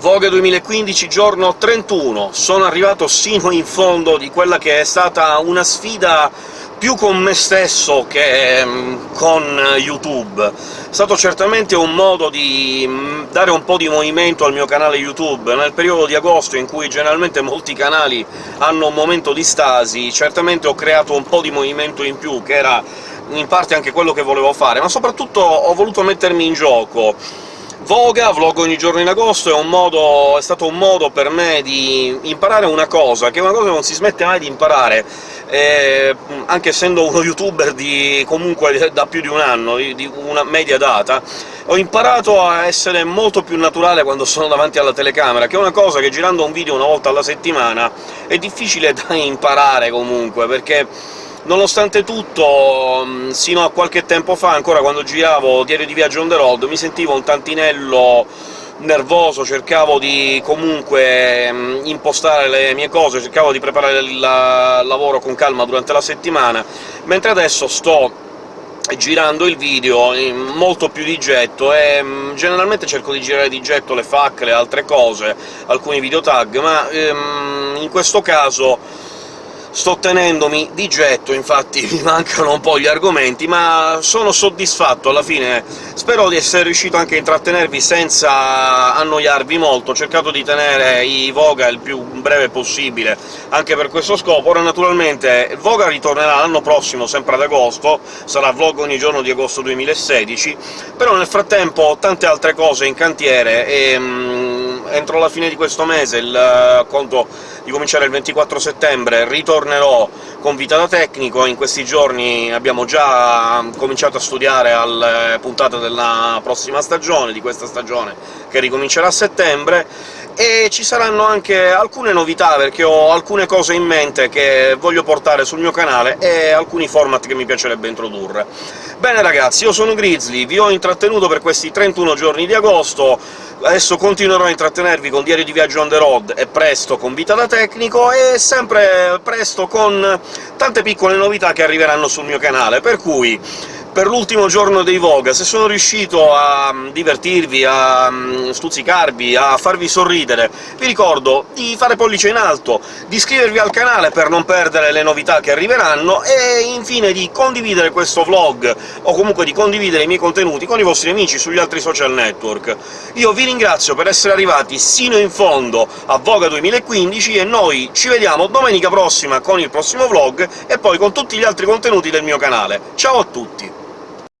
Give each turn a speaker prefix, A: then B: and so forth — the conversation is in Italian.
A: Vogue 2015, giorno 31. Sono arrivato sino in fondo di quella che è stata una sfida più con me stesso che mm, con YouTube. È stato certamente un modo di mm, dare un po' di movimento al mio canale YouTube. Nel periodo di agosto, in cui generalmente molti canali hanno un momento di stasi, certamente ho creato un po' di movimento in più, che era in parte anche quello che volevo fare, ma soprattutto ho voluto mettermi in gioco Voga, vlog ogni giorno in agosto, è, modo, è, stato un modo per me di imparare una cosa, che è una cosa che non si smette mai di imparare, eh, anche essendo uno youtuber di, comunque da più di un anno, di una media data, ho imparato a essere molto più naturale quando sono davanti alla telecamera, che è una cosa che girando un video una volta alla settimana è difficile da imparare comunque, perché Nonostante tutto, mm, sino a qualche tempo fa, ancora quando giravo Diario di viaggio on the road, mi sentivo un tantinello nervoso, cercavo di comunque mm, impostare le mie cose, cercavo di preparare il lavoro con calma durante la settimana, mentre adesso sto girando il video molto più di getto, e mm, generalmente cerco di girare di getto le FAC, le altre cose, alcuni video tag, ma ehm, in questo caso sto tenendomi di getto, infatti mi mancano un po' gli argomenti, ma sono soddisfatto alla fine. Spero di essere riuscito anche a intrattenervi senza annoiarvi molto, ho cercato di tenere i Voga il più breve possibile anche per questo scopo. Ora naturalmente Voga ritornerà l'anno prossimo, sempre ad agosto, sarà vlog ogni giorno di agosto 2016, però nel frattempo ho tante altre cose in cantiere e mm, entro la fine di questo mese il conto di cominciare il 24 settembre, ritornerò con Vita da Tecnico, in questi giorni abbiamo già cominciato a studiare alle puntate della prossima stagione, di questa stagione, che ricomincerà a settembre, e ci saranno anche alcune novità, perché ho alcune cose in mente che voglio portare sul mio canale e alcuni format che mi piacerebbe introdurre. Bene ragazzi, io sono Grizzly, vi ho intrattenuto per questi 31 giorni di agosto, adesso continuerò a intrattenervi con Diario di Viaggio on the road e presto con Vita da Tecnico, e sempre presto con tante piccole novità che arriveranno sul mio canale, per cui per l'ultimo giorno dei Voga, se sono riuscito a mm, divertirvi, a mm, stuzzicarvi, a farvi sorridere, vi ricordo di fare pollice in alto, di iscrivervi al canale per non perdere le novità che arriveranno, e infine di condividere questo vlog, o comunque di condividere i miei contenuti con i vostri amici sugli altri social network. Io vi ringrazio per essere arrivati sino in fondo a Voga 2015, e noi ci vediamo domenica prossima con il prossimo vlog, e poi con tutti gli altri contenuti del mio canale. Ciao a tutti!